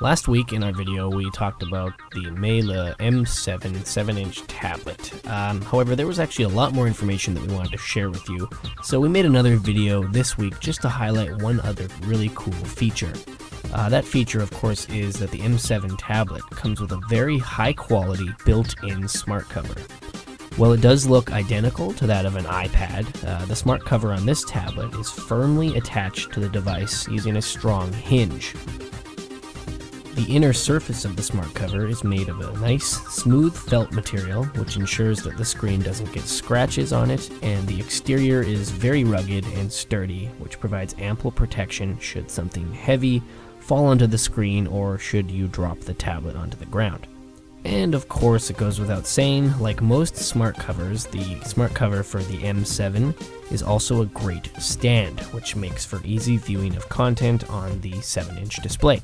Last week in our video, we talked about the Mele M7 7-inch tablet. Um, however, there was actually a lot more information that we wanted to share with you, so we made another video this week just to highlight one other really cool feature. Uh, that feature, of course, is that the M7 tablet comes with a very high quality built-in smart cover. While it does look identical to that of an iPad, uh, the smart cover on this tablet is firmly attached to the device using a strong hinge. The inner surface of the smart cover is made of a nice, smooth felt material, which ensures that the screen doesn't get scratches on it, and the exterior is very rugged and sturdy, which provides ample protection should something heavy fall onto the screen or should you drop the tablet onto the ground. And of course, it goes without saying, like most smart covers, the smart cover for the M7 is also a great stand, which makes for easy viewing of content on the 7 inch display.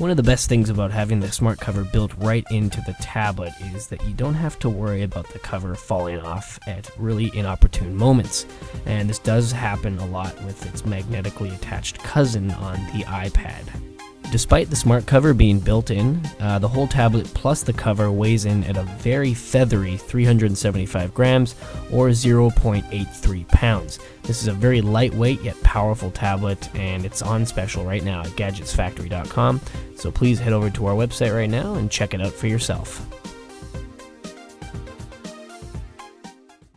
One of the best things about having the smart cover built right into the tablet is that you don't have to worry about the cover falling off at really inopportune moments. And this does happen a lot with its magnetically attached cousin on the iPad. Despite the smart cover being built in, uh, the whole tablet plus the cover weighs in at a very feathery 375 grams or 0.83 pounds. This is a very lightweight yet powerful tablet and it's on special right now at gadgetsfactory.com, so please head over to our website right now and check it out for yourself.